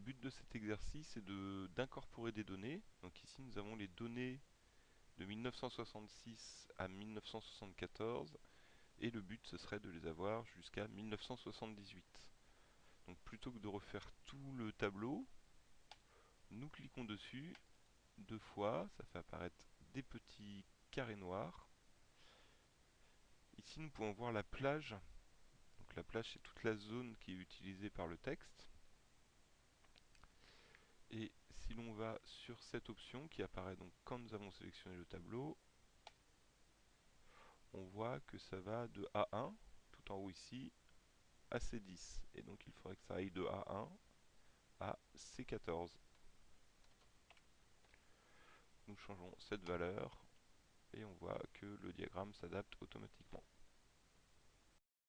but de cet exercice est d'incorporer des données. Donc ici nous avons les données de 1966 à 1974 et le but ce serait de les avoir jusqu'à 1978. Donc plutôt que de refaire tout le tableau, nous cliquons dessus deux fois, ça fait apparaître des petits carrés noirs. Ici nous pouvons voir la plage. Donc la plage c'est toute la zone qui est utilisée par le texte. Si l'on va sur cette option qui apparaît donc quand nous avons sélectionné le tableau, on voit que ça va de A1, tout en haut ici, à C10. Et donc il faudrait que ça aille de A1 à C14. Nous changeons cette valeur et on voit que le diagramme s'adapte automatiquement.